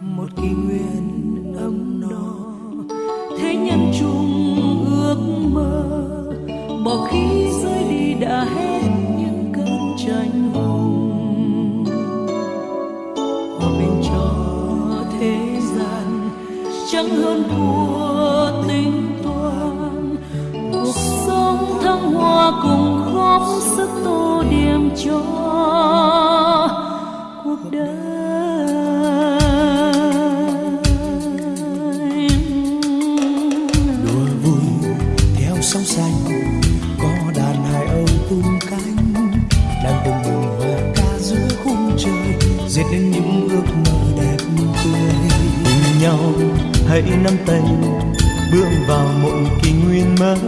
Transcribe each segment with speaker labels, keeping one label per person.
Speaker 1: một kỷ nguyện ấm no. Thế nhân chung ước mơ, bỏ khi rơi đi đã hết những cơn tranh hùng. Hòa bình cho thế gian, chẳng hơn thua tính toán. Cuộc sống thăng hoa cùng góp sức tô điểm cho cuộc đời.
Speaker 2: Hãy nắm tay bước vào một kỷ nguyên mới,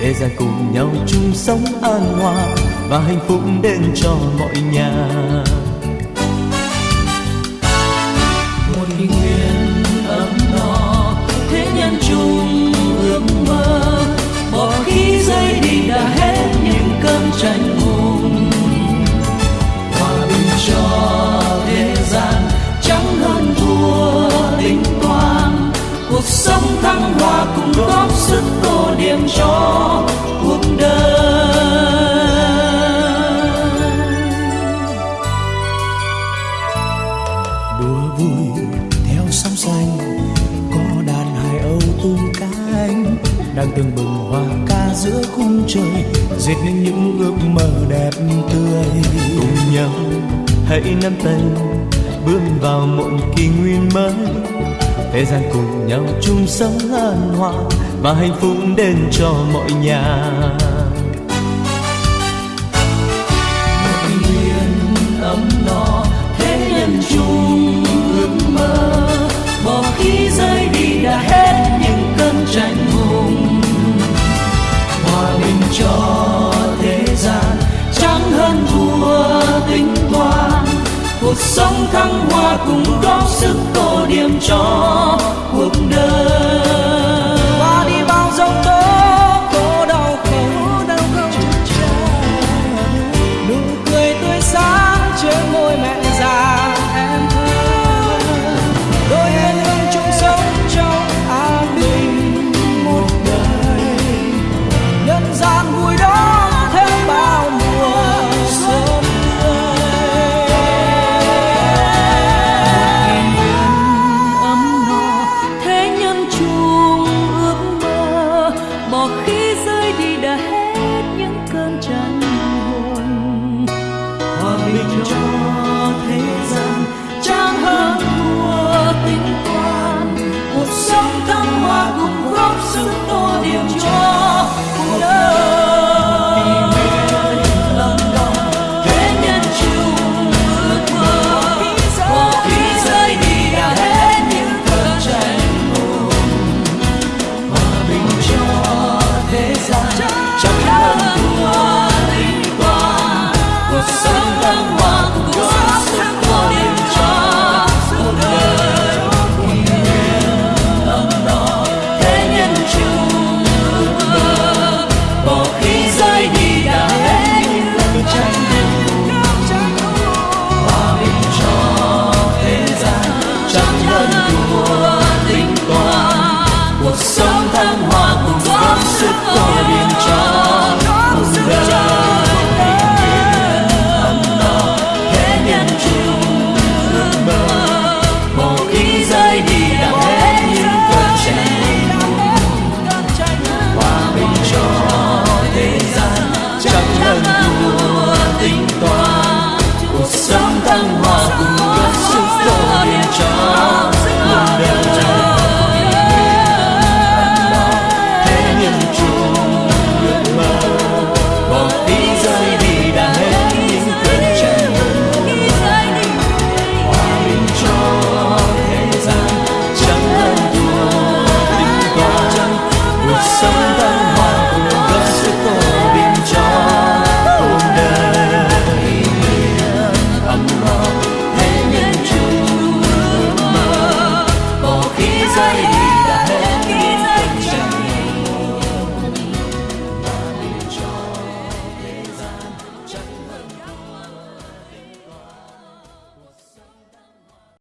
Speaker 2: để ra cùng nhau chung sống an hòa và hạnh phúc đến cho mọi nhà.
Speaker 1: Tô cho cuộc đời.
Speaker 2: Đùa vui theo sóng xanh, có đàn hải âu tung cánh đang từng bừng hoa ca giữa khung trời, dệt nên những ước mơ đẹp tươi. Cùng nhau hãy nắm tay, bước vào một kỷ nguyên mới, thế gian cùng nhau chung sống an hòa và hạnh phúc đến cho mọi nhà.
Speaker 1: Một nguyện ấm no, thế nhân chung ước mơ. Bỏ khi rơi đi đã hết những cơn tranh hùng. Hòa bình cho thế gian, trắng hơn thua tính toán cuộc sống thăng hoa cùng góp sức tô điểm cho cuộc đời.